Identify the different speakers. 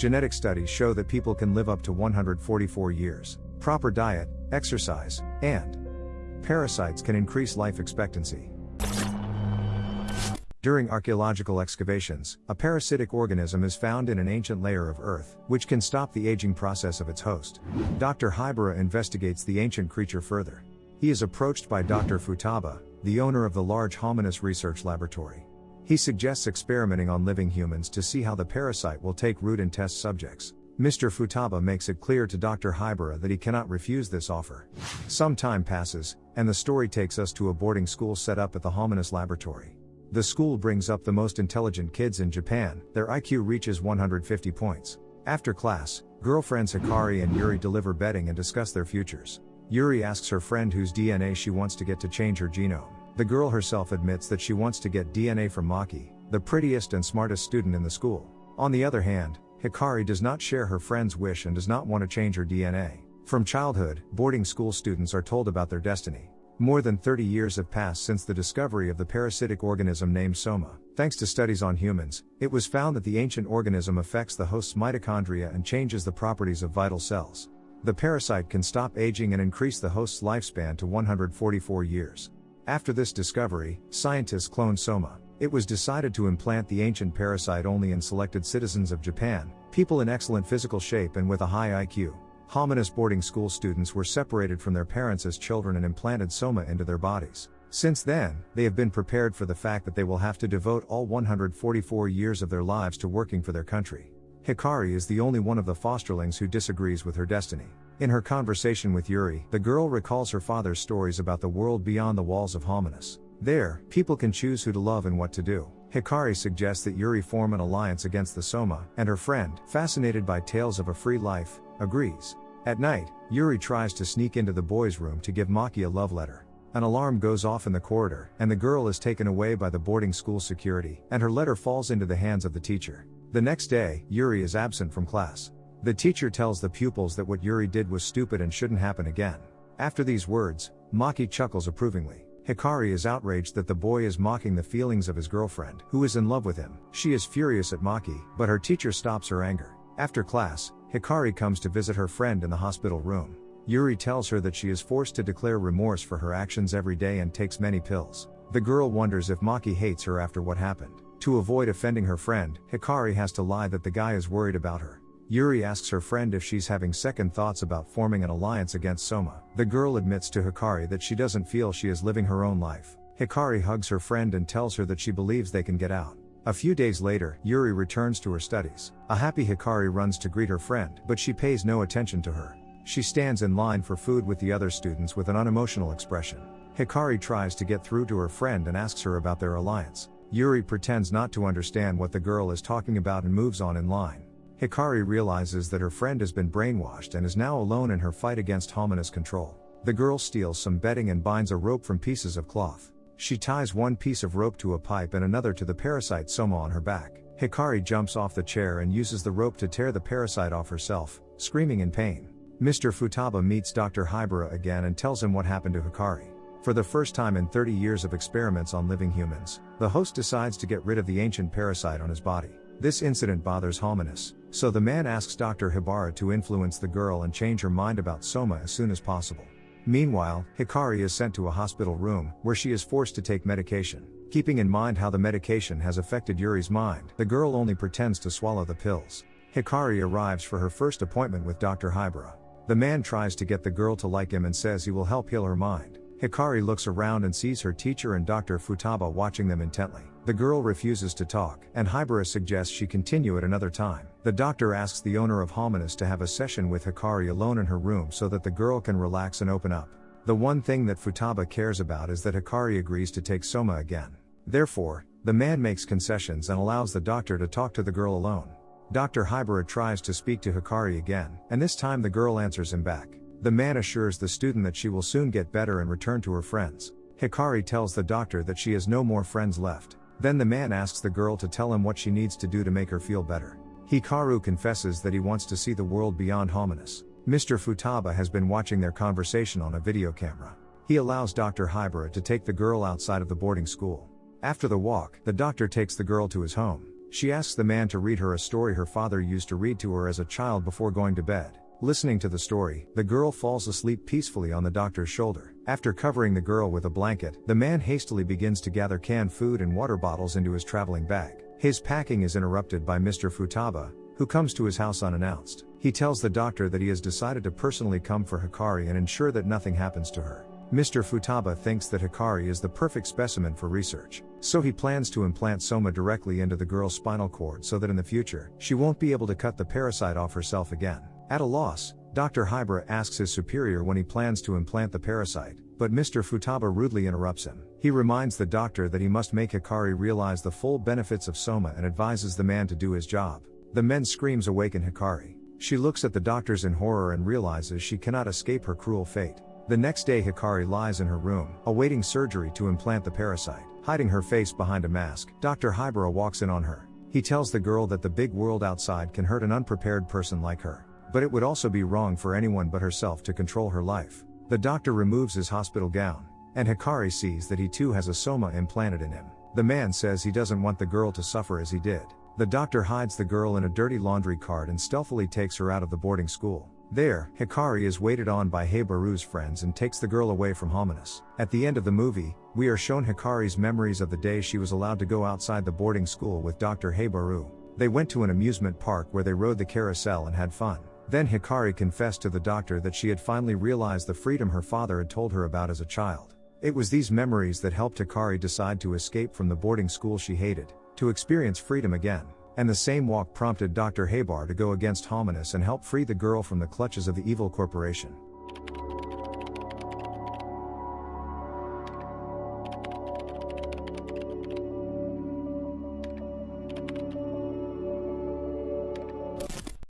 Speaker 1: Genetic studies show that people can live up to 144 years. Proper diet, exercise, and parasites can increase life expectancy. During archaeological excavations, a parasitic organism is found in an ancient layer of earth, which can stop the aging process of its host. Dr. Hibara investigates the ancient creature further. He is approached by Dr. Futaba, the owner of the large Hominis research laboratory. He suggests experimenting on living humans to see how the parasite will take root in test subjects. Mr. Futaba makes it clear to Dr. Hibara that he cannot refuse this offer. Some time passes, and the story takes us to a boarding school set up at the Hominis laboratory. The school brings up the most intelligent kids in Japan, their IQ reaches 150 points. After class, girlfriends Hikari and Yuri deliver bedding and discuss their futures. Yuri asks her friend whose DNA she wants to get to change her genome. The girl herself admits that she wants to get DNA from Maki, the prettiest and smartest student in the school. On the other hand, Hikari does not share her friend's wish and does not want to change her DNA. From childhood, boarding school students are told about their destiny. More than 30 years have passed since the discovery of the parasitic organism named Soma. Thanks to studies on humans, it was found that the ancient organism affects the host's mitochondria and changes the properties of vital cells. The parasite can stop aging and increase the host's lifespan to 144 years. After this discovery, scientists cloned Soma. It was decided to implant the ancient parasite only in selected citizens of Japan, people in excellent physical shape and with a high IQ. Hominis boarding school students were separated from their parents as children and implanted soma into their bodies. Since then, they have been prepared for the fact that they will have to devote all 144 years of their lives to working for their country. Hikari is the only one of the fosterlings who disagrees with her destiny. In her conversation with Yuri, the girl recalls her father's stories about the world beyond the walls of Hominis. There, people can choose who to love and what to do. Hikari suggests that Yuri form an alliance against the Soma, and her friend, fascinated by tales of a free life, agrees. At night, Yuri tries to sneak into the boys' room to give Maki a love letter. An alarm goes off in the corridor, and the girl is taken away by the boarding school security, and her letter falls into the hands of the teacher. The next day, Yuri is absent from class. The teacher tells the pupils that what Yuri did was stupid and shouldn't happen again. After these words, Maki chuckles approvingly. Hikari is outraged that the boy is mocking the feelings of his girlfriend, who is in love with him. She is furious at Maki, but her teacher stops her anger. After class, Hikari comes to visit her friend in the hospital room. Yuri tells her that she is forced to declare remorse for her actions every day and takes many pills. The girl wonders if Maki hates her after what happened. To avoid offending her friend, Hikari has to lie that the guy is worried about her. Yuri asks her friend if she's having second thoughts about forming an alliance against Soma. The girl admits to Hikari that she doesn't feel she is living her own life. Hikari hugs her friend and tells her that she believes they can get out. A few days later, Yuri returns to her studies. A happy Hikari runs to greet her friend, but she pays no attention to her. She stands in line for food with the other students with an unemotional expression. Hikari tries to get through to her friend and asks her about their alliance. Yuri pretends not to understand what the girl is talking about and moves on in line. Hikari realizes that her friend has been brainwashed and is now alone in her fight against Hominis control. The girl steals some bedding and binds a rope from pieces of cloth. She ties one piece of rope to a pipe and another to the parasite Soma on her back. Hikari jumps off the chair and uses the rope to tear the parasite off herself, screaming in pain. Mr. Futaba meets Dr. Hibara again and tells him what happened to Hikari. For the first time in 30 years of experiments on living humans, the host decides to get rid of the ancient parasite on his body. This incident bothers Hominis, so the man asks Dr. Hibara to influence the girl and change her mind about Soma as soon as possible. Meanwhile, Hikari is sent to a hospital room, where she is forced to take medication. Keeping in mind how the medication has affected Yuri's mind, the girl only pretends to swallow the pills. Hikari arrives for her first appointment with Dr. Hibara. The man tries to get the girl to like him and says he will help heal her mind. Hikari looks around and sees her teacher and Dr. Futaba watching them intently. The girl refuses to talk, and Hibara suggests she continue at another time. The doctor asks the owner of Hominis to have a session with Hikari alone in her room so that the girl can relax and open up. The one thing that Futaba cares about is that Hikari agrees to take Soma again. Therefore, the man makes concessions and allows the doctor to talk to the girl alone. Dr. Hibara tries to speak to Hikari again, and this time the girl answers him back. The man assures the student that she will soon get better and return to her friends. Hikari tells the doctor that she has no more friends left. Then the man asks the girl to tell him what she needs to do to make her feel better. Hikaru confesses that he wants to see the world beyond Hominis. Mr. Futaba has been watching their conversation on a video camera. He allows Dr. Hibara to take the girl outside of the boarding school. After the walk, the doctor takes the girl to his home. She asks the man to read her a story her father used to read to her as a child before going to bed. Listening to the story, the girl falls asleep peacefully on the doctor's shoulder. After covering the girl with a blanket, the man hastily begins to gather canned food and water bottles into his traveling bag. His packing is interrupted by Mr. Futaba, who comes to his house unannounced. He tells the doctor that he has decided to personally come for Hikari and ensure that nothing happens to her. Mr. Futaba thinks that Hikari is the perfect specimen for research, so he plans to implant Soma directly into the girl's spinal cord so that in the future, she won't be able to cut the parasite off herself again. At a loss, Dr. Hibara asks his superior when he plans to implant the parasite, but Mr. Futaba rudely interrupts him. He reminds the doctor that he must make Hikari realize the full benefits of Soma and advises the man to do his job. The men's screams awaken Hikari. She looks at the doctors in horror and realizes she cannot escape her cruel fate. The next day, Hikari lies in her room, awaiting surgery to implant the parasite. Hiding her face behind a mask, Dr. Hibara walks in on her. He tells the girl that the big world outside can hurt an unprepared person like her. But it would also be wrong for anyone but herself to control her life. The doctor removes his hospital gown, and Hikari sees that he too has a soma implanted in him. The man says he doesn't want the girl to suffer as he did. The doctor hides the girl in a dirty laundry cart and stealthily takes her out of the boarding school. There, Hikari is waited on by Hibara's friends and takes the girl away from Hominis. At the end of the movie, we are shown Hikari's memories of the day she was allowed to go outside the boarding school with Dr. Heibaru. They went to an amusement park where they rode the carousel and had fun. Then Hikari confessed to the doctor that she had finally realized the freedom her father had told her about as a child. It was these memories that helped Hikari decide to escape from the boarding school she hated, to experience freedom again. And the same walk prompted Dr. Hibara to go against Hominis and help free the girl from the clutches of the evil corporation.